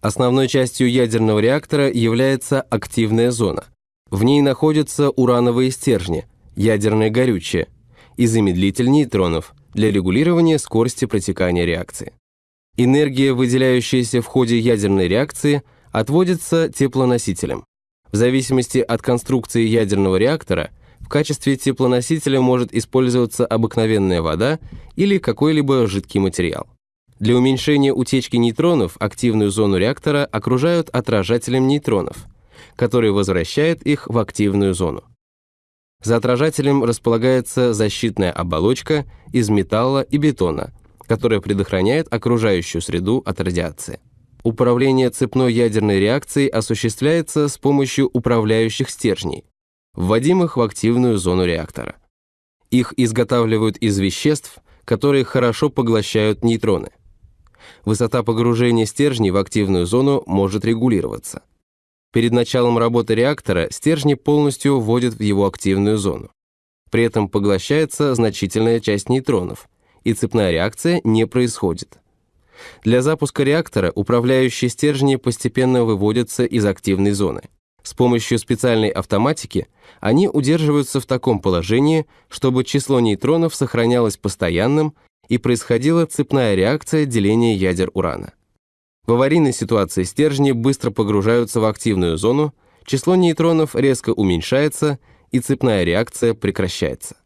Основной частью ядерного реактора является активная зона. В ней находятся урановые стержни, ядерное горючее и замедлитель нейтронов для регулирования скорости протекания реакции. Энергия, выделяющаяся в ходе ядерной реакции, отводится теплоносителем. В зависимости от конструкции ядерного реактора в качестве теплоносителя может использоваться обыкновенная вода или какой-либо жидкий материал. Для уменьшения утечки нейтронов активную зону реактора окружают отражателем нейтронов, который возвращает их в активную зону. За отражателем располагается защитная оболочка из металла и бетона, которая предохраняет окружающую среду от радиации. Управление цепной ядерной реакцией осуществляется с помощью управляющих стержней, вводимых в активную зону реактора. Их изготавливают из веществ, которые хорошо поглощают нейтроны. Высота погружения стержней в активную зону может регулироваться. Перед началом работы реактора стержни полностью вводят в его активную зону. При этом поглощается значительная часть нейтронов, и цепная реакция не происходит. Для запуска реактора управляющие стержни постепенно выводятся из активной зоны. С помощью специальной автоматики они удерживаются в таком положении, чтобы число нейтронов сохранялось постоянным и происходила цепная реакция деления ядер урана. В аварийной ситуации стержни быстро погружаются в активную зону, число нейтронов резко уменьшается и цепная реакция прекращается.